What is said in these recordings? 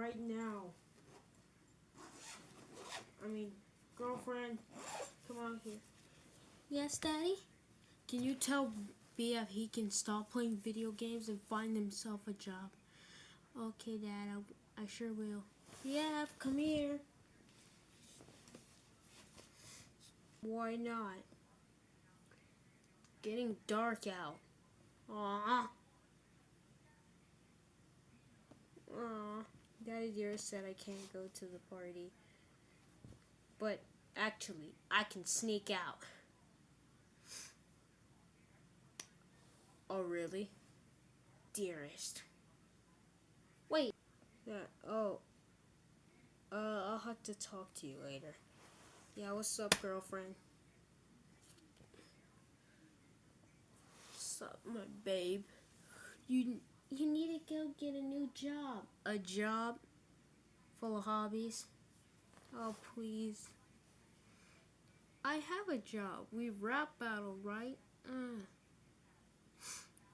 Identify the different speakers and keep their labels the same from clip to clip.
Speaker 1: right now. I mean, girlfriend, come out here.
Speaker 2: Yes, Daddy?
Speaker 1: Can you tell BF he can stop playing video games and find himself a job?
Speaker 2: Okay, Dad, I, I sure will.
Speaker 1: Yeah, come here. Why not? Getting dark out. Aww. Aww. Daddy dear said I can't go to the party. But actually, I can sneak out. Oh, really? Dearest. Wait. Yeah, oh. Uh, I'll have to talk to you later. Yeah, what's up, girlfriend? What's up, my babe? You you need to go get a new job. A job full of hobbies? Oh, please. I have a job. We rap battle, right? Uh.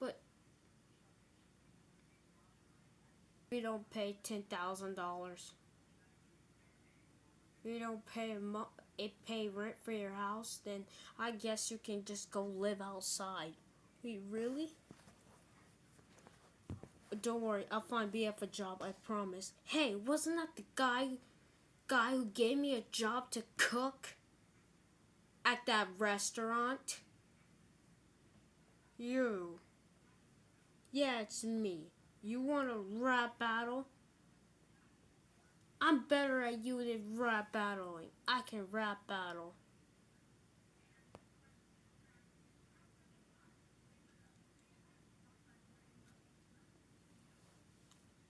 Speaker 1: But we don't pay ten thousand dollars. We don't pay it pay rent for your house. Then I guess you can just go live outside. Wait, really? Don't worry, I'll find BF a job. I promise. Hey, wasn't that the guy, guy who gave me a job to cook at that restaurant? You. Yeah, it's me. You want a rap battle? I'm better at you than rap battling. I can rap battle.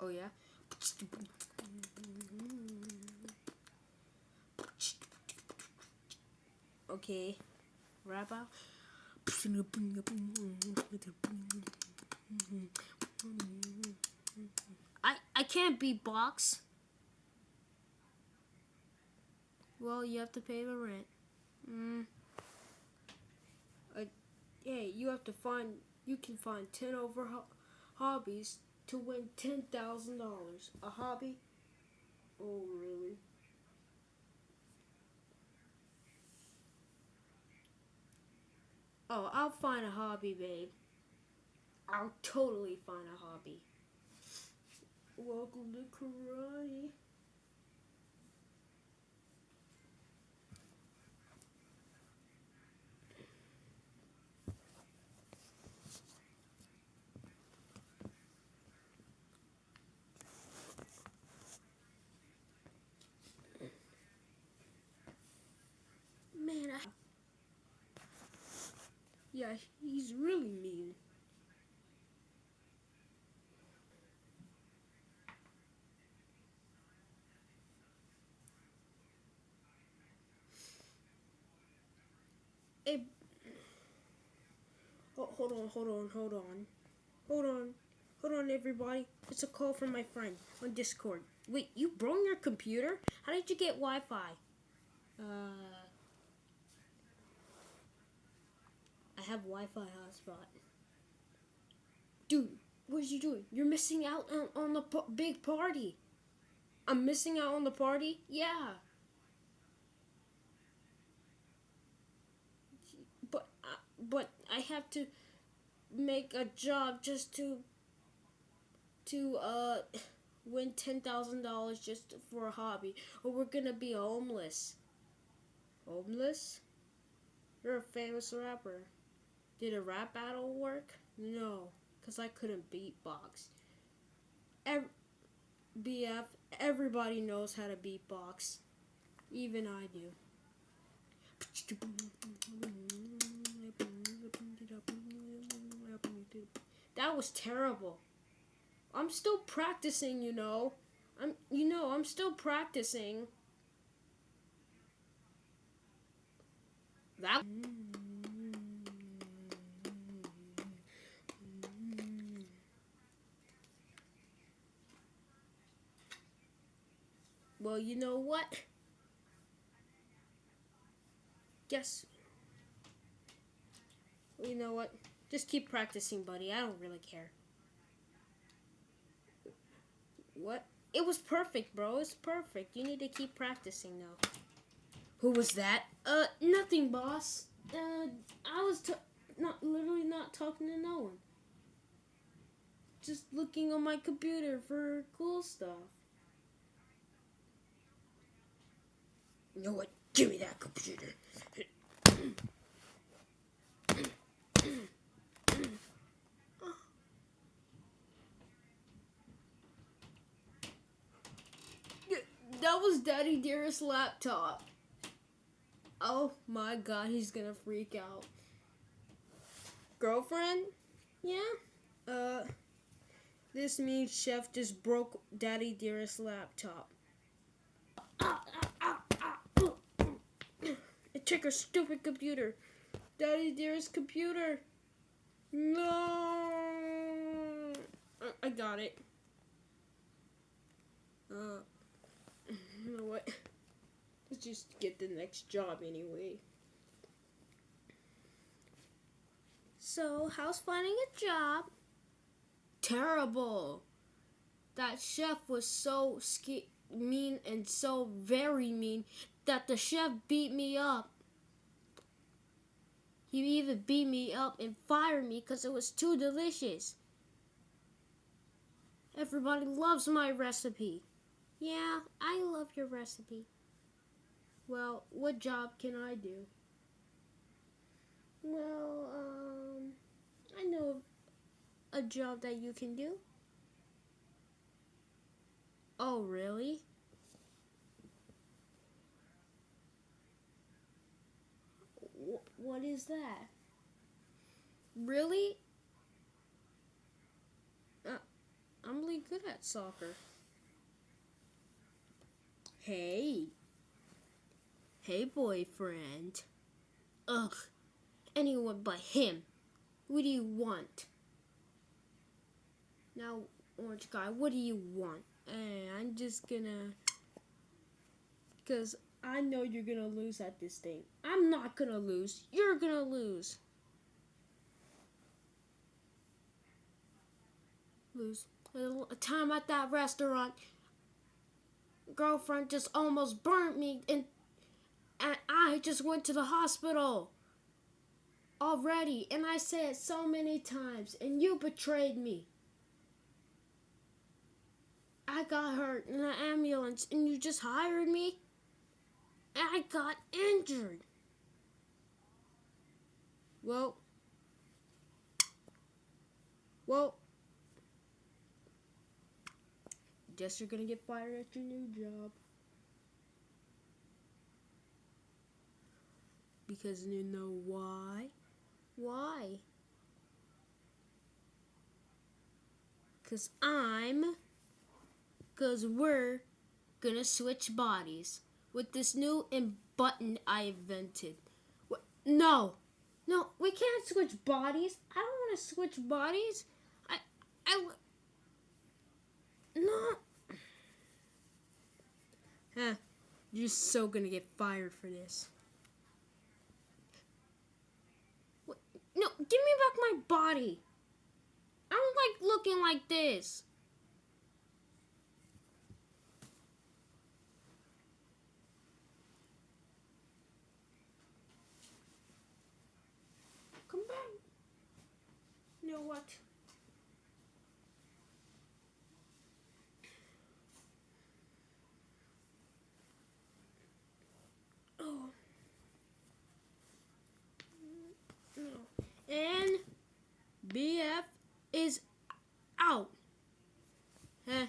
Speaker 1: Oh yeah? Okay. Rap out. I I can't beatbox. Well, you have to pay the rent. Mm. Uh, hey, you have to find. You can find ten over ho hobbies to win ten thousand dollars. A hobby? Oh, really? Oh, I'll find a hobby, babe. I'll totally find a hobby. Welcome to karate. Man, I... He's really mean. Hey, oh, hold on, hold on, hold on. Hold on. Hold on, everybody. It's a call from my friend on Discord. Wait, you broke your computer? How did you get Wi-Fi? Uh... I have Wi-Fi hotspot. Dude, what are you doing? You're missing out on, on the big party. I'm missing out on the party? Yeah. But, uh, but I have to make a job just to, to, uh, win $10,000 just for a hobby. Or we're gonna be homeless. Homeless? You're a famous rapper. Did a rap battle work? No, because I couldn't beatbox. Ev BF, everybody knows how to beatbox. Even I do. That was terrible. I'm still practicing, you know. I'm you know, I'm still practicing. That Well, you know what? Guess. You know what? Just keep practicing, buddy. I don't really care. What? it was perfect, bro. It's perfect. You need to keep practicing now. Who was that? Uh, nothing, boss. Uh, I was not literally not talking to no one. Just looking on my computer for cool stuff. You know what? Give me that computer. That was Daddy Dearest laptop. Oh my god, he's gonna freak out. Girlfriend? Yeah? Uh, this means Chef just broke Daddy Dearest laptop. Took her stupid computer. Daddy Dearest computer. No. I- got it. Uh, you know what? Let's just get the next job anyway.
Speaker 2: So, how's finding a job?
Speaker 1: Terrible. That chef was so ski- mean and so very mean that the chef beat me up. He even beat me up and fired me because it was too delicious. Everybody loves my recipe.
Speaker 2: Yeah, I love your recipe.
Speaker 1: Well, what job can I do? Well, um, I know a job that you can do. Oh, really? What is that? Really? Uh, I'm really good at soccer. Hey. Hey, boyfriend. Ugh. Anyone but him. What do you want? Now, orange guy, what do you want? Eh, I'm just gonna. Because I know you're gonna lose at this thing. I'm not gonna lose. You're gonna lose. Lose. A time at that restaurant, girlfriend just almost burnt me, and, and I just went to the hospital already. And I said so many times, and you betrayed me. I got hurt in an ambulance, and you just hired me. I got injured. Well, well, guess you're gonna get fired at your new job. Because you know why? Why? Because I'm. Because we're gonna switch bodies with this new button I invented. What? No! No, we can't switch bodies. I don't want to switch bodies. I. I. No. Huh. You're so gonna get fired for this. What? No, give me back my body. I don't like looking like this. Come back. You know what? Oh. No. And BF is out. Huh.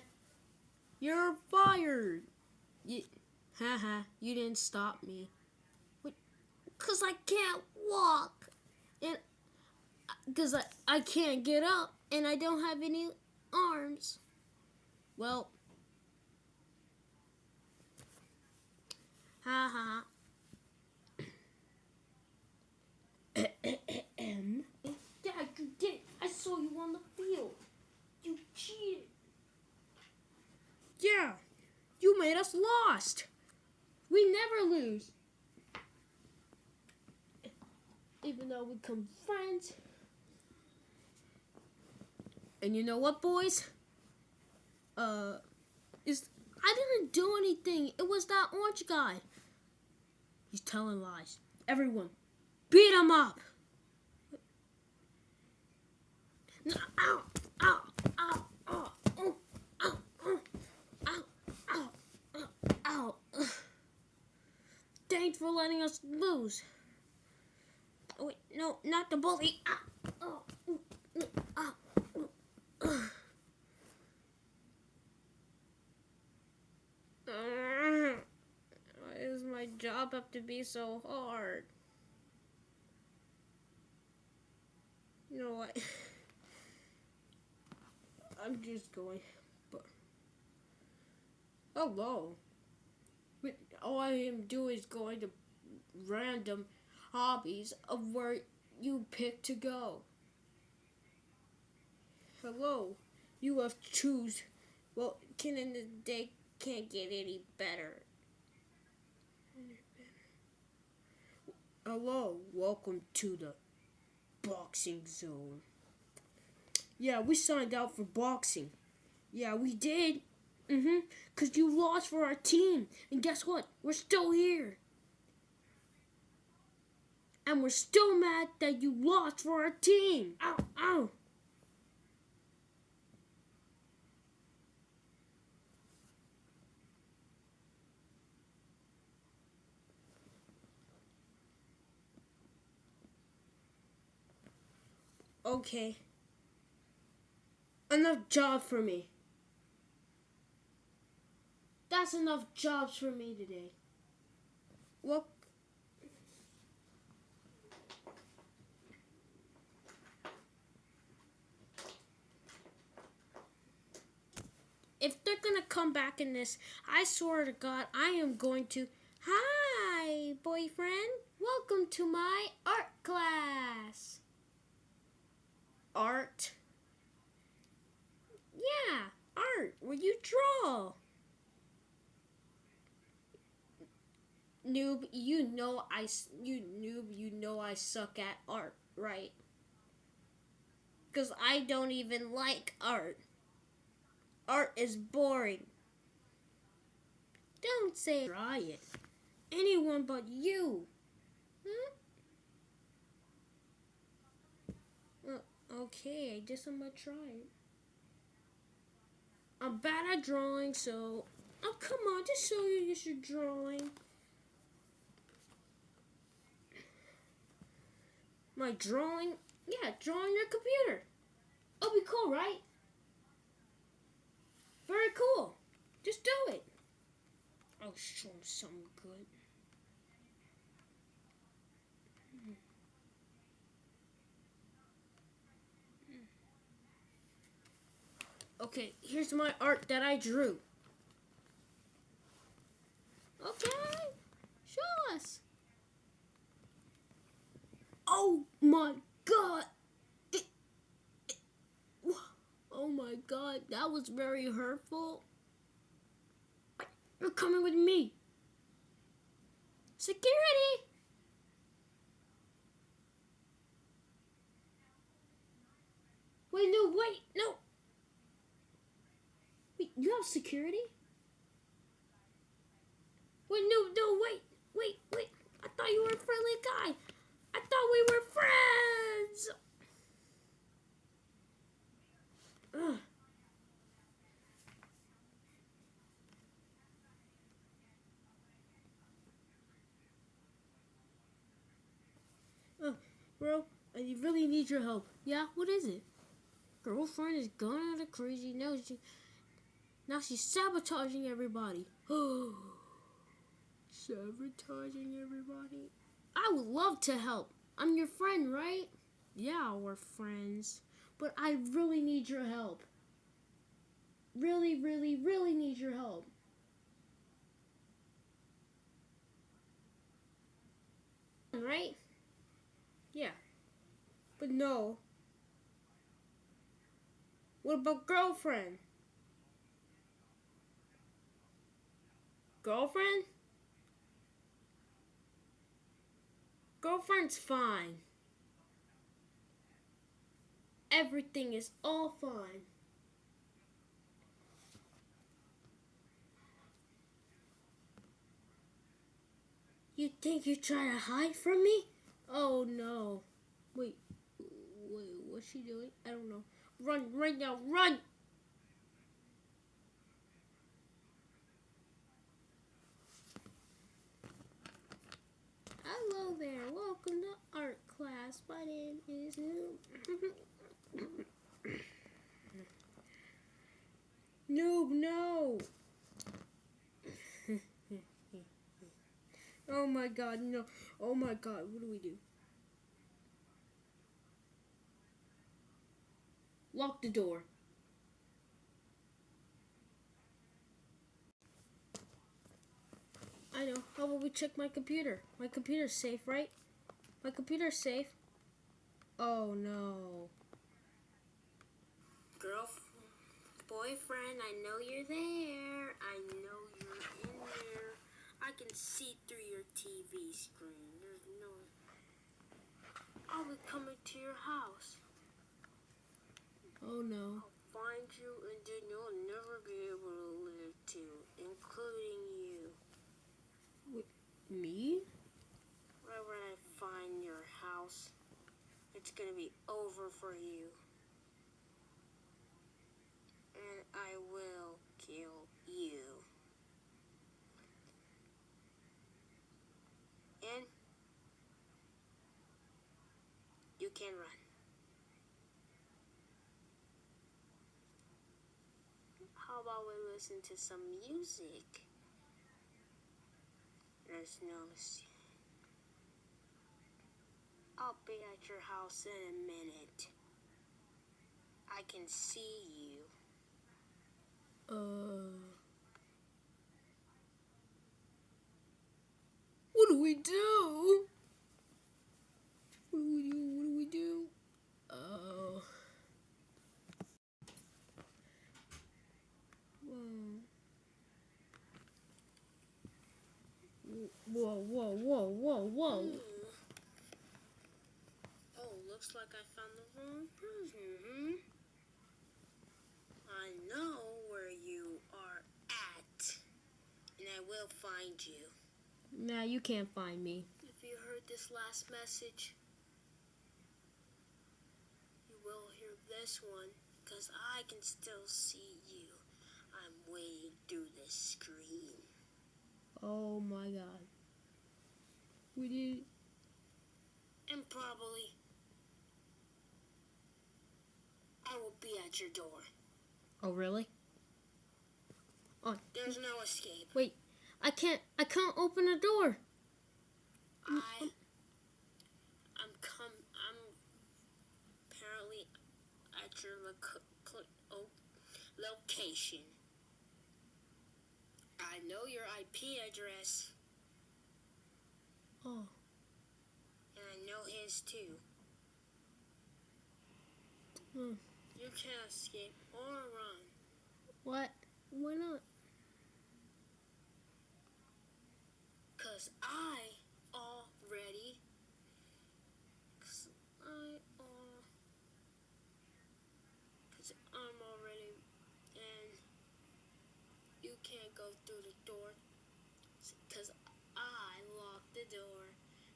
Speaker 1: You're fired. You, haha, you didn't stop me. Cause I can't walk. Because I, I can't get up and I don't have any arms. Well, ha ha. Yeah, you did it. I saw you on the field. You cheated. Yeah, you made us lost. We never lose. Even though we become friends. And you know what, boys? Uh, Is I didn't do anything. It was that orange guy. He's telling lies. Everyone, beat him up. No, ow, ow, ow, ow, ow, ow, ow, ow, ow, ow, ow. Thanks for letting us lose. Oh, wait, no, not the bully. Ah, oh, mm, mm, ah, mm, ah. Why does have to be so hard? You know what? I'm just going, but hello. All I am doing is going to random hobbies of where you pick to go. Hello, you have choose. Well, can in the day can't get any better. Hello, welcome to the boxing zone. Yeah, we signed out for boxing. Yeah, we did. Mhm. Cause you lost for our team, and guess what? We're still here. And we're still mad that you lost for our team. Ow, ow. Okay. Enough job for me. That's enough jobs for me today. Look. If they're gonna come back in this, I swear to God, I am going to. Hi, boyfriend. Welcome to my art class art. Yeah, art where you draw. Noob, you know I you noob, you know I suck at art, right? Cuz I don't even like art. Art is boring. Don't say try it. Anyone but you. Hmm? Okay, I guess I'm gonna try it. I'm bad at drawing, so oh come on, just show you your drawing. My drawing, yeah, drawing your computer. It'll be cool, right? Very cool. Just do it. I'll show him something good. Okay, here's my art that I drew. Okay, show us. Oh my god. It, it, oh my god, that was very hurtful. You're coming with me. Security! Wait, no, wait, no. Security? Wait, no, no, wait, wait, wait. I thought you were a friendly guy. I thought we were friends. Ugh. Uh, bro, I really need your help. Yeah, what is it? Girlfriend is going out of crazy. No, she, now she's sabotaging everybody. sabotaging everybody. I would love to help. I'm your friend, right? Yeah, we're friends. But I really need your help. Really, really, really need your help. Right? Yeah. But no. What about girlfriend? Girlfriend? Girlfriend's fine. Everything is all fine. You think you're trying to hide from me? Oh no. Wait, wait, what's she doing? I don't know. Run, run now, run! Hello there. Welcome to art class. My name is Noob. Noob, no. oh my god, no. Oh my god, what do we do? Lock the door. I know. How about we check my computer? My computer's safe, right? My computer's safe. Oh no.
Speaker 2: Girl, boyfriend, I know you're there. I know you're in there. I can see through your TV screen. There's no. I'll be coming to your house.
Speaker 1: Oh no.
Speaker 2: I'll find you, and then you'll never be able to live too, including.
Speaker 1: Me?
Speaker 2: Right when I find your house, it's gonna be over for you. And I will kill you. And you can run. How about we listen to some music? There's no. I'll be at your house in a minute. I can see you.
Speaker 1: Uh. What do we do? What do we do? What do we do? Oh. Whoa. Whoa, whoa, whoa, whoa.
Speaker 2: Hmm. Oh, looks like I found the wrong person. I know where you are at, and I will find you.
Speaker 1: Nah, you can't find me.
Speaker 2: If you heard this last message, you will hear this one, because I can still see you. I'm waiting through the screen.
Speaker 1: Oh my god. We did.
Speaker 2: And probably, I will be at your door.
Speaker 1: Oh, really? Oh,
Speaker 2: There's no escape.
Speaker 1: wait. I can't. I can't open the door.
Speaker 2: I, I'm come. I'm apparently at your loc- cl- oh, location. I know your IP address,
Speaker 1: Oh.
Speaker 2: and I know his too.
Speaker 1: Hmm.
Speaker 2: You can't escape or run.
Speaker 1: What? Why not?
Speaker 2: Cause I already. Cause I uh, Cause I'm already. And you can't go through the door. Cause I locked the door.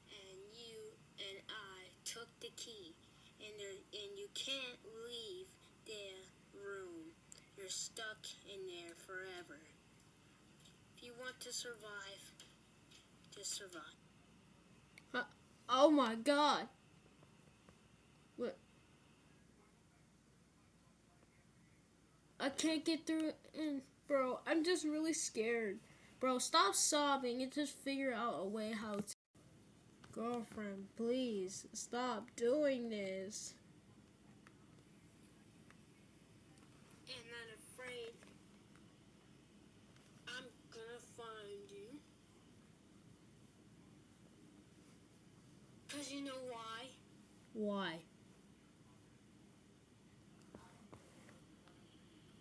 Speaker 2: And you and I took the key. And there, and you can't leave the room. You're stuck in there forever. If you want to survive, just survive.
Speaker 1: Oh my god. What? I can't get through. Bro, I'm just really scared. Bro, stop sobbing and just figure out a way how to. Girlfriend, please stop doing this.
Speaker 2: And I'm afraid I'm gonna find you. Cause you know why?
Speaker 1: Why?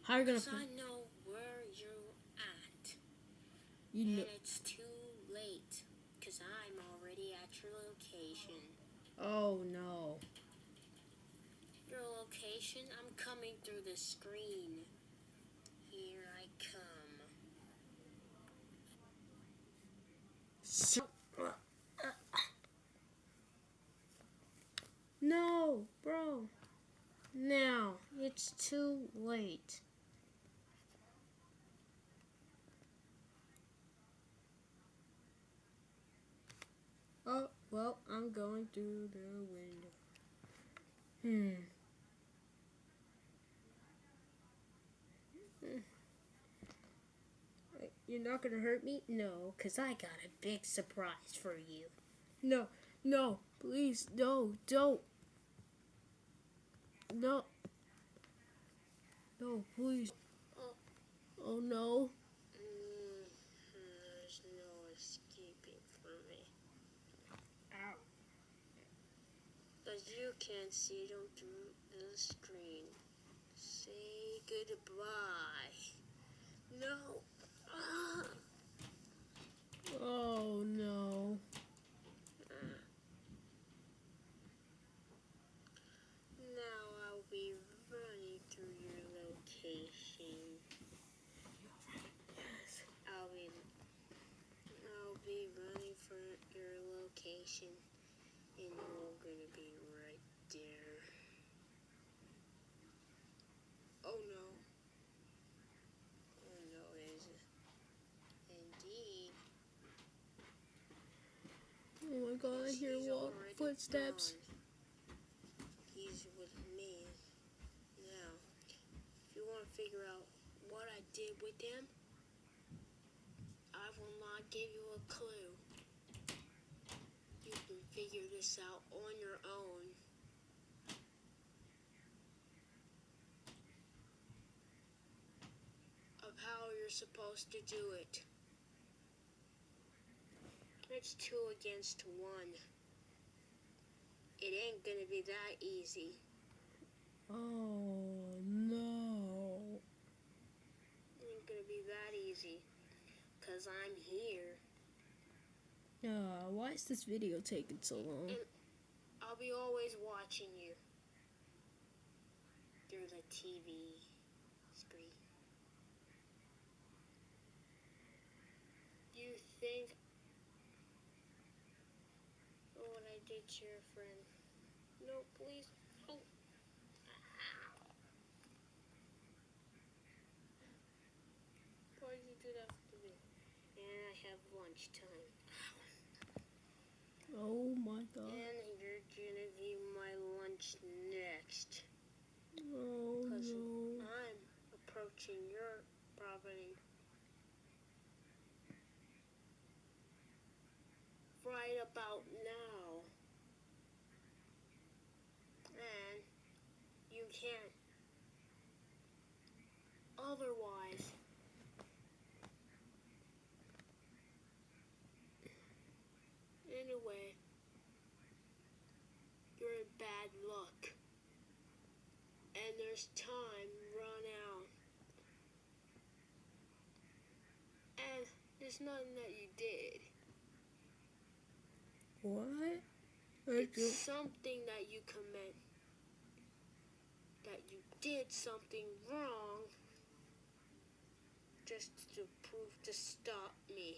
Speaker 1: How are you gonna? You.
Speaker 2: And it's too late, because I'm already at your location.
Speaker 1: Oh, no.
Speaker 2: Your location? I'm coming through the screen. Here I come.
Speaker 1: So. No, bro. Now, it's too late. Oh, well, I'm going through the window. Hmm. Hmm. You're not gonna hurt me? No, because I got a big surprise for you. No, no, please, no, don't. No. No, please.
Speaker 2: Oh.
Speaker 1: Oh no.
Speaker 2: Mm, there's no escaping from me.
Speaker 1: Ow.
Speaker 2: But you can't see them through the screen. Say goodbye. No. Ah.
Speaker 1: Oh no.
Speaker 2: Now I'll be running through your location.
Speaker 1: Yes.
Speaker 2: I'll be I'll be running for your location and you're gonna be right there. Oh no. Oh no is indeed.
Speaker 1: Oh my god, I hear walk footsteps.
Speaker 2: gone. He's with me. Now, if you want to figure out what I did with him, I will not give you a clue. You can figure this out on your own. Of how you're supposed to do it. It's two against one. It ain't gonna be that easy.
Speaker 1: Oh no.
Speaker 2: It ain't gonna be that easy. Cause I'm here.
Speaker 1: Uh, why is this video taking so long?
Speaker 2: I'll be always watching you. Through the TV screen. You think oh, what I did to your friend. No, please. Oh. Why did you do that to me? And I have lunchtime.
Speaker 1: Oh my god.
Speaker 2: And you're gonna be my lunch next.
Speaker 1: Oh no.
Speaker 2: I'm approaching your property. Right about now. And you can't. Otherwise. Anyway, you're in bad luck. And there's time run out. And there's nothing that you did.
Speaker 1: What?
Speaker 2: It's something that you commit. That you did something wrong just to prove to stop me.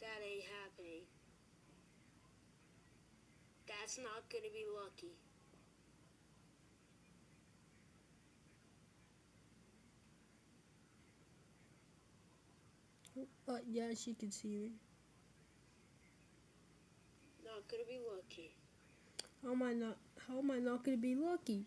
Speaker 2: That ain't happening. That's not gonna be lucky.
Speaker 1: Uh, yeah, she can see me.
Speaker 2: Not gonna be lucky.
Speaker 1: How am I not? How am I not gonna be lucky?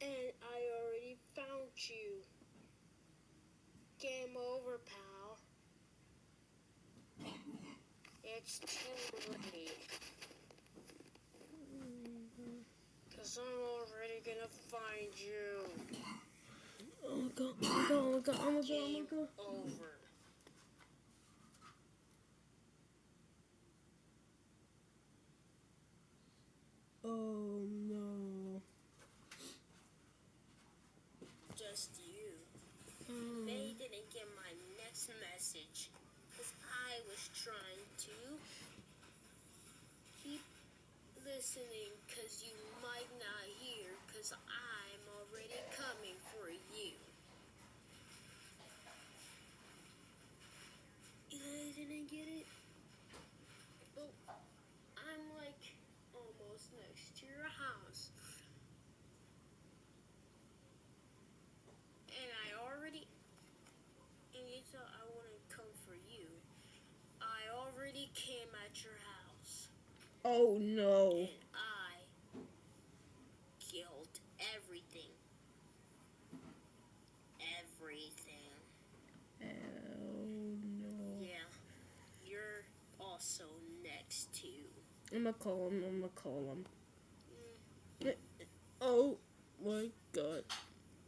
Speaker 2: And I already found you. Game over, pal. It's too late. Cause I'm already gonna find you.
Speaker 1: Oh my god! Oh my god! Oh my god! Oh my god! Oh my god!
Speaker 2: over.
Speaker 1: Oh no!
Speaker 2: Just you.
Speaker 1: Oh.
Speaker 2: They didn't get my next message. Trying to keep listening because you might not hear because I'm already coming for you. You didn't get it? Well, I'm like almost next to your house. And I already. And you thought I wouldn't come for you. I already came at your house.
Speaker 1: Oh no.
Speaker 2: And I killed everything. Everything.
Speaker 1: Oh no.
Speaker 2: Yeah. You're also next to.
Speaker 1: I'm gonna call him. I'm gonna call him.
Speaker 2: Mm,
Speaker 1: Oh my god.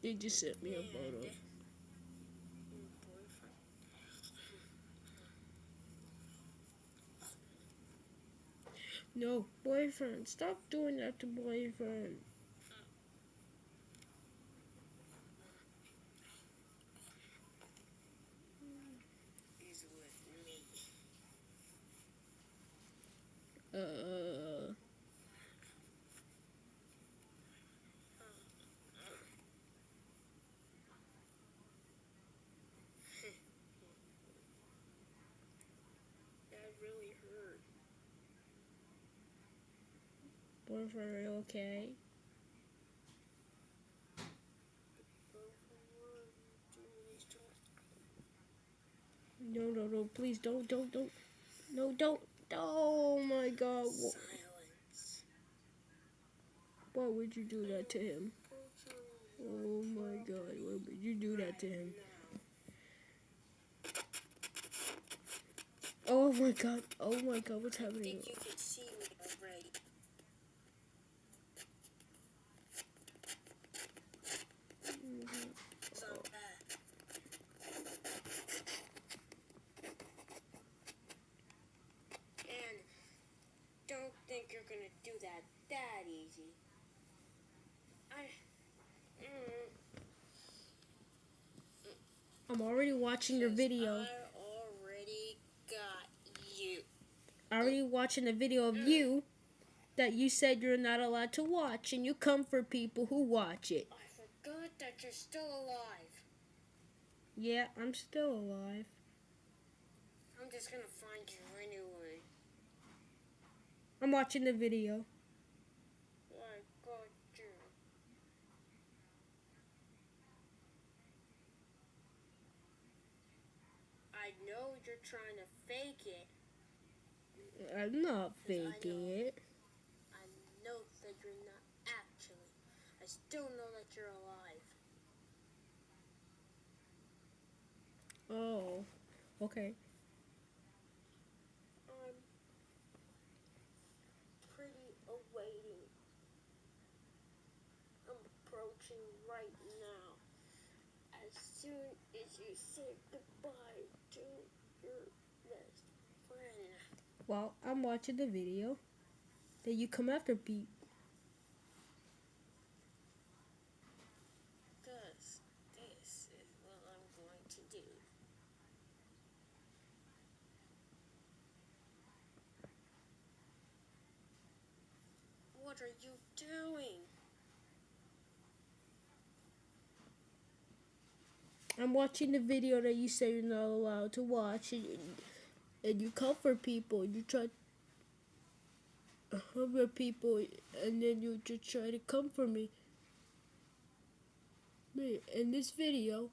Speaker 1: They just sent me a photo.
Speaker 2: your boyfriend.
Speaker 1: No, boyfriend. Stop doing that to boyfriend.
Speaker 2: is with me.
Speaker 1: Uh.
Speaker 2: That really hurt.
Speaker 1: Are you okay? No, no, no. Please don't, don't, don't. No, don't. Oh my god.
Speaker 2: Silence.
Speaker 1: Why would you do that to him? Oh my god. Why would you do that to him? Oh my god. Oh my god. What's happening?
Speaker 2: think you can see me already. So I'm back. And don't think you're gonna do that that easy. I. Mm,
Speaker 1: I'm already watching your video.
Speaker 2: I already got you.
Speaker 1: I'm already watching the video of you that you said you're not allowed to watch, and you come for people who watch it.
Speaker 2: I forgot that you're still alive.
Speaker 1: Yeah, I'm still alive.
Speaker 2: I'm just gonna find you anyway.
Speaker 1: I'm watching the video.
Speaker 2: I got you. I know you're trying to fake it.
Speaker 1: I'm not
Speaker 2: I
Speaker 1: faking
Speaker 2: know.
Speaker 1: it.
Speaker 2: I know that you're not actually. I still know that you're alive.
Speaker 1: Oh, okay.
Speaker 2: I'm pretty awaiting. I'm approaching right now. As soon as you say goodbye to your best friend.
Speaker 1: Well, I'm watching the video. that you come after Pete.
Speaker 2: Because this is what I'm going to do. What are you doing?
Speaker 1: I'm watching the video that you say you're not allowed to watch, and, and you comfort people. You try to comfort people, and then you just try to comfort me. Me, in this video,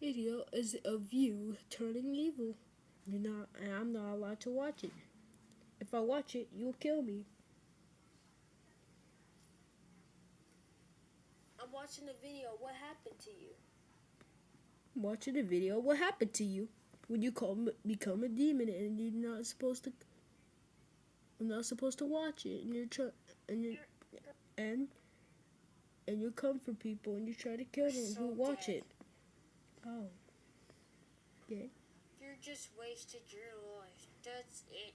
Speaker 1: video is of you turning evil. You're not, and I'm not allowed to watch it. If I watch it, you'll kill me.
Speaker 2: I'm watching the video. What happened to you?
Speaker 1: I'm watching the video. What happened to you when you call, become a demon and you're not supposed to? I'm not supposed to watch it, and you're try, and you and and you come for people and you try to kill them
Speaker 2: So
Speaker 1: who watch
Speaker 2: dead.
Speaker 1: it. Oh,
Speaker 2: You just wasted your life. That's it.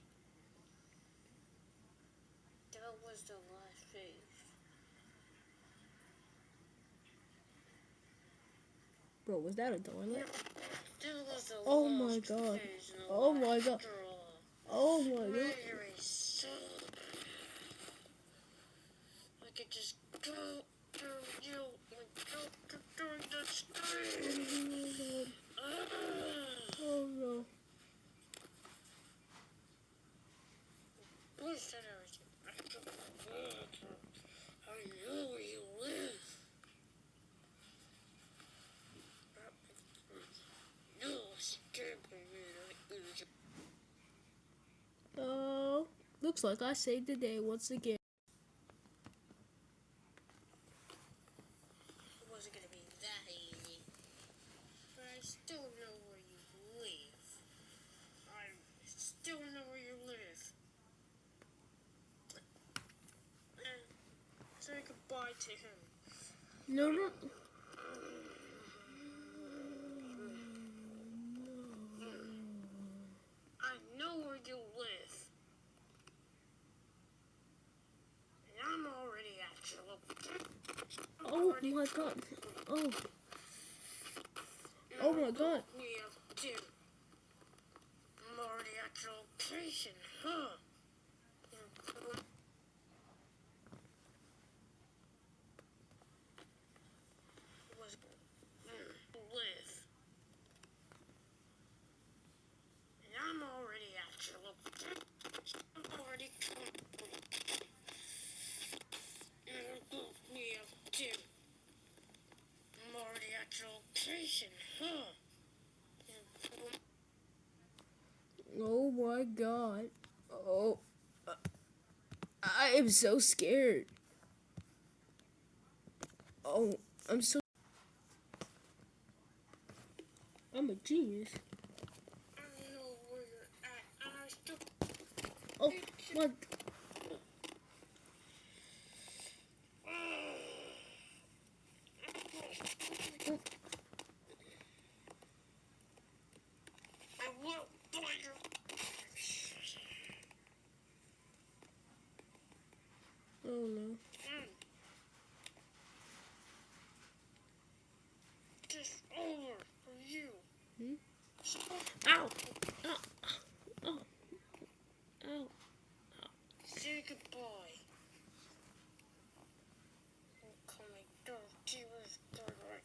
Speaker 2: That was the last
Speaker 1: Bro, was that a toilet?
Speaker 2: Oh, oh, oh,
Speaker 1: oh my god. Oh my god. Oh my god.
Speaker 2: Please
Speaker 1: Oh, looks like I saved the day once again.
Speaker 2: It wasn't gonna be that easy. But I still know where you live. I still know where you live. And say goodbye to him.
Speaker 1: No, no.
Speaker 2: I know where you live. And I'm already at your location.
Speaker 1: Oh my god. Oh, oh my god.
Speaker 2: We. I'm at location, huh? Was live. And I'm already at your location. I'm already We have two. I'm already at your location, huh?
Speaker 1: Oh my god. Oh. I am so scared. Oh, I'm so. I'm a genius.
Speaker 2: I know where you're at, and I still
Speaker 1: Oh, my.
Speaker 2: I will find you.
Speaker 1: Oh no.
Speaker 2: Mm. Just over for you.
Speaker 1: Hmm?
Speaker 2: Stop.
Speaker 1: Ow! Ow! Ow! Ow!
Speaker 2: Say goodbye. I'm coming down to his brother.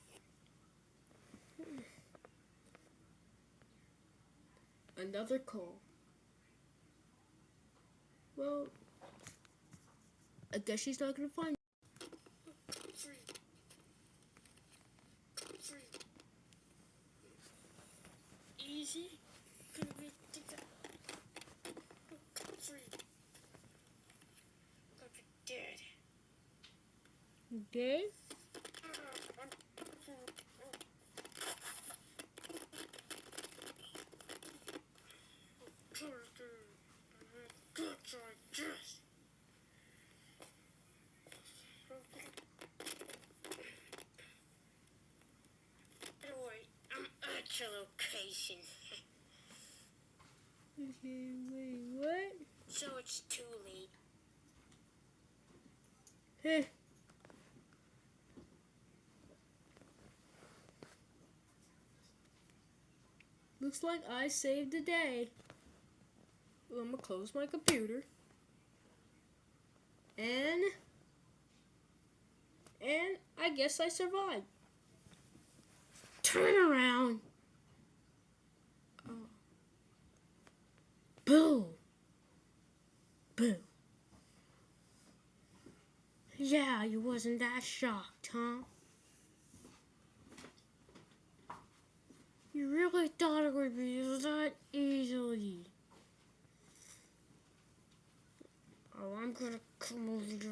Speaker 1: Another call. Well, I guess she's not gonna find.
Speaker 2: Come free. Come free. Easy. Gonna be together. Come free. Gonna be dead.
Speaker 1: Okay.
Speaker 2: Guts like this. Anyway, I'm at your location,
Speaker 1: Okay, wait, what?
Speaker 2: so it's too late.
Speaker 1: Heh. Looks like I saved the day. Well, I'm gonna close my computer. And. And I guess I survived. Turn around. Oh. Boo. Boo. Yeah, you wasn't that shocked, huh? You really thought it would be that easily. Oh, I'm gonna come over here.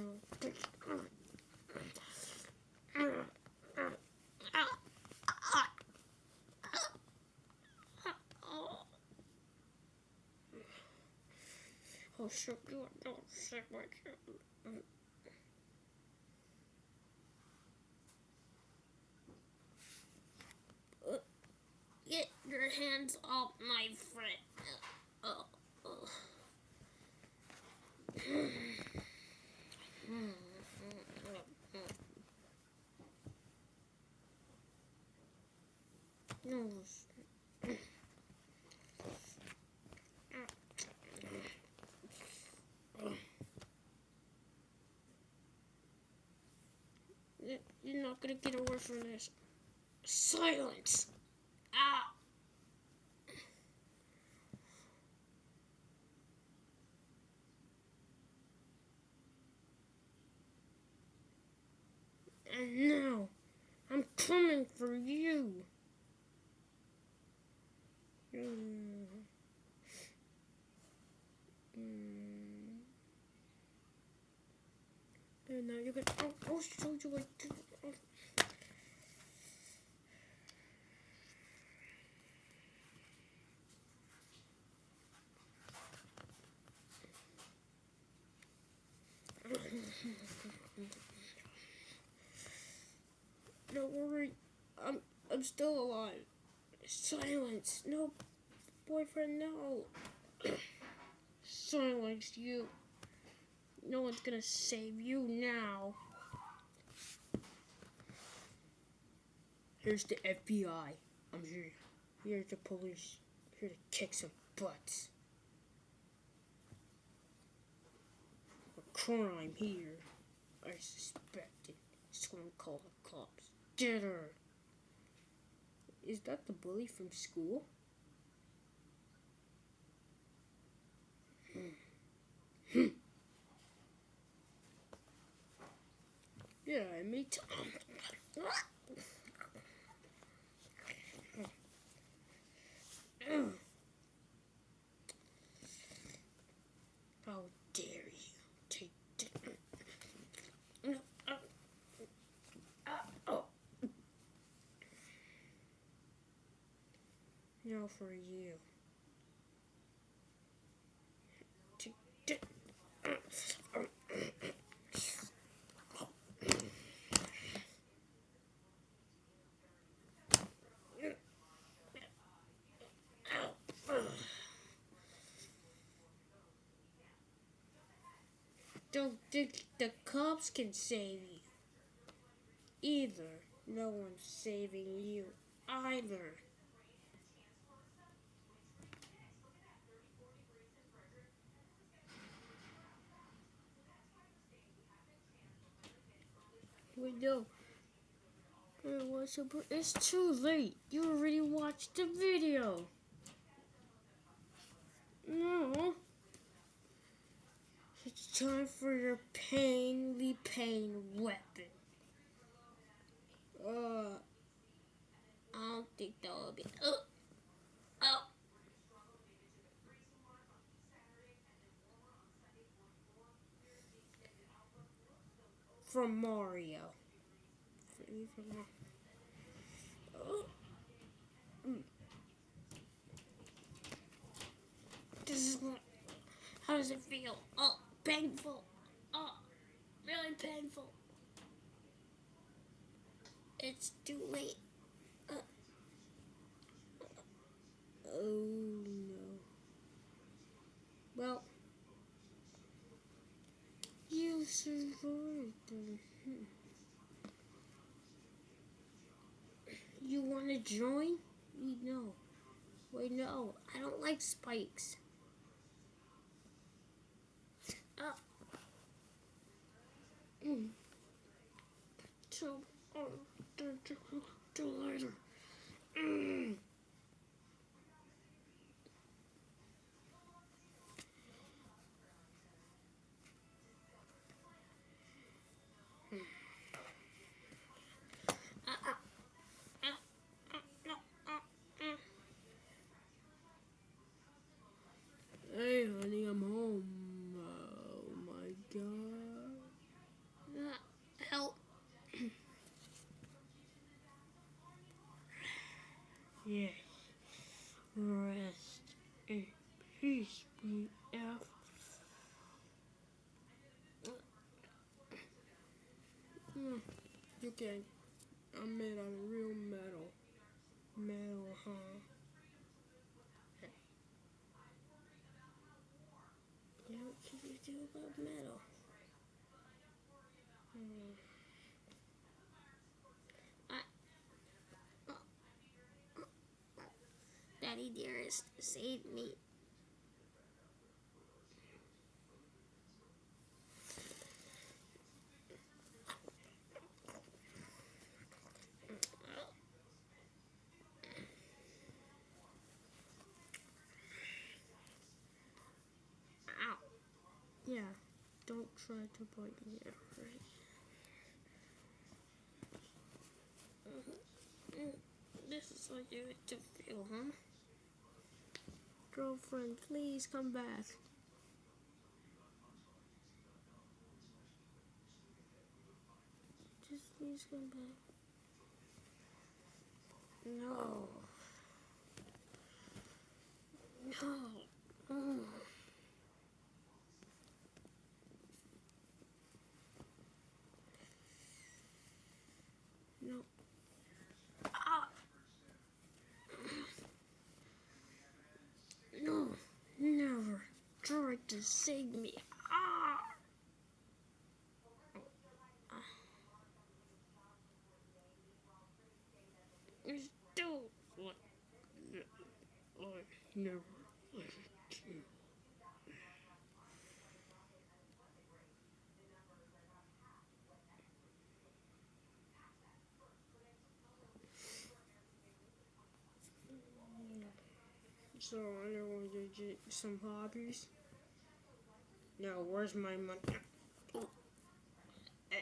Speaker 1: Oh, shit, you don't sick my kid. Get your hands off my friend. Oh. No. away from this. Silence. And now, I'm coming for you. Mm. Mm. And now you're gonna. I'll, I'll show you what to. oh. Don't worry, I'm I'm still alive. Silence, no, boyfriend, no. Silence, you. No one's gonna save you now. Here's the FBI. I'm here. Here's the police. Here to kick some butts. A crime here. I. Someone called the cops. Get her. Is that the bully from school? Hmm. Hmm. Yeah, me too. How dare you take No, uh, uh, oh. No, for you. Don't think the cops can save you. Either. No one's saving you. Either. Know. It was a, it's too late. You already watched the video. No. It's time for your painly pain weapon. Uh, I don't think that will be. Uh, oh. From Mario. Oh. This is. How does it feel? Oh, painful. Oh, really painful. It's too late. Uh, oh no. Well, you survived. then. Hmm. You want to join? No. Wait, no. I don't like spikes. Oh. Mm. So, oh. Ah, ah. Ah, ah, no, ah, ah. Hey, honey, I'm home. Oh my god. Ah, help. yes. Rest in peace, BF. Mm, Can. I'm made out real metal. Metal, huh? Yeah, what can you do about metal? Hmm. I, oh, oh, Daddy dearest, save me. Tried to bite me right? Mm-hmm. This is what you to feel, huh? Girlfriend, please come back. Just please come back. No. No. Mm. No. Ah. No. Never try to save me. Ah. You still want I never to you. So I want to get some hobbies. Now, where's my money? Eh.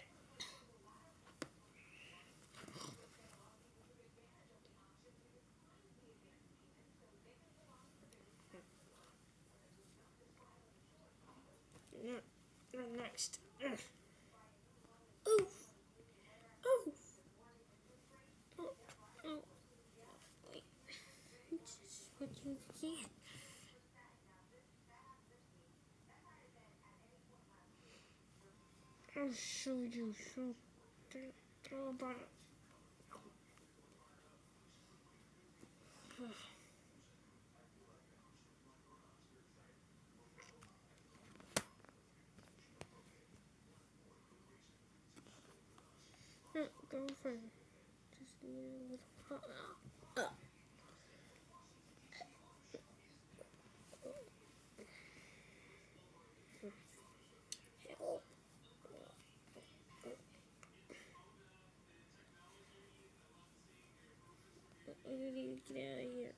Speaker 1: Next. Oof. Oof. Oh, oh. Wait. This is what you get. I'll show you something about it. Girlfriend, just need a little. Need to get out of here.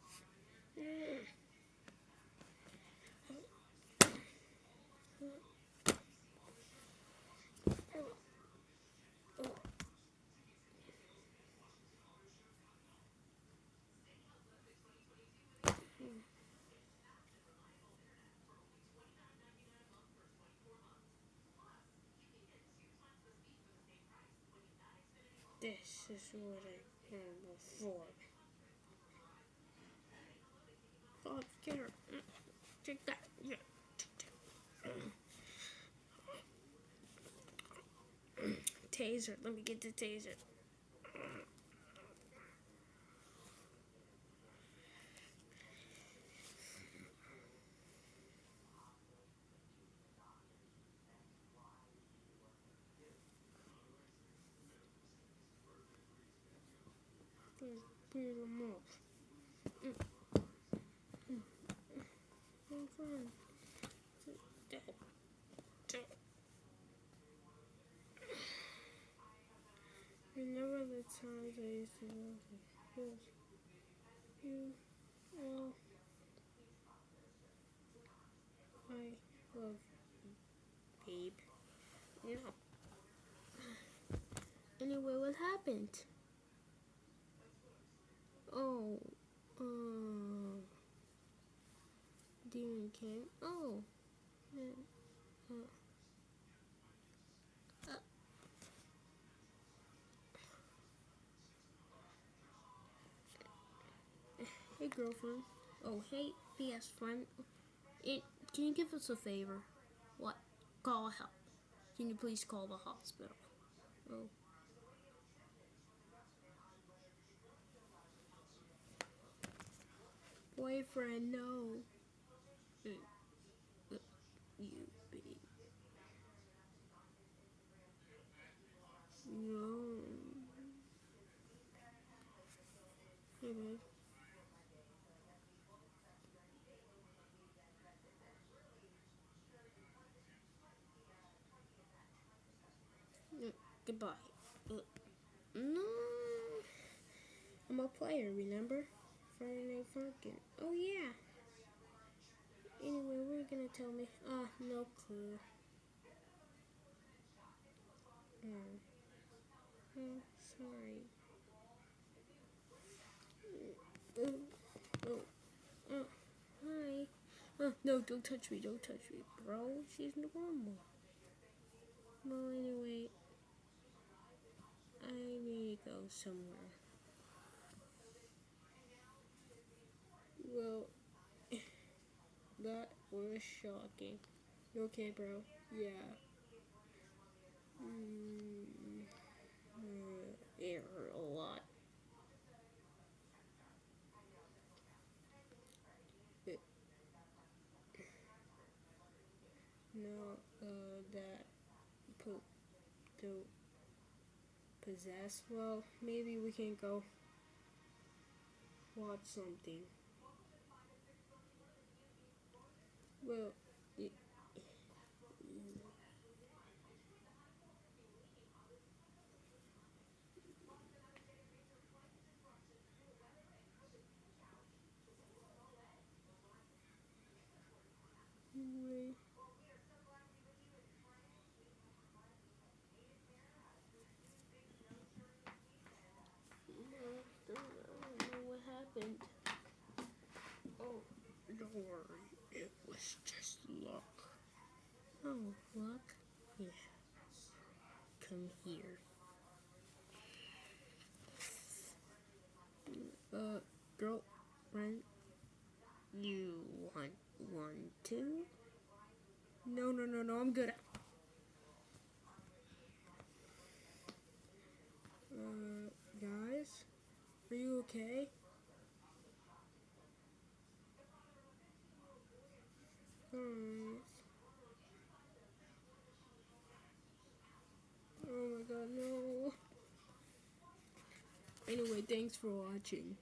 Speaker 1: This is what I had before. Oh, get her. Mm, Take that. Yeah. Taser. Let me get the taser. Please beat him up. Mm. Mm. I'm fine. Dad. Dad. Remember the times I used to love you. You, well, I love babe. No. Anyway, what happened? Oh, uh, Demon King. Oh, yeah, uh, uh. Hey, girlfriend. Oh, hey, BS friend. It, can you give us a favor? What? Call help. Can you please call the hospital? Oh. Boyfriend, no. Uh, uh, You, babe. No. Hey, babe. Uh, Goodbye. Uh, No. I'm a player, remember? Friday Night Funkin'. Oh, yeah. Anyway, we're gonna tell me? Ah, no clue. Oh, oh sorry. Oh, oh, oh, hi. Oh, no, don't touch me, don't touch me, bro. She's normal. Well, anyway, I need to go somewhere. Well, that was shocking. You okay, bro? Yeah. Mm, uh, it hurt a lot. No, uh, that po- to possess. Well, maybe we can go watch something. Well, y- anyway. I don't know what happened. Oh, don't It was just luck. Oh, luck? Yes. Come here. Uh, girlfriend, you want one too? No, no, no, no, I'm good. Uh, guys, are you okay? Oh my god, no. Anyway, thanks for watching.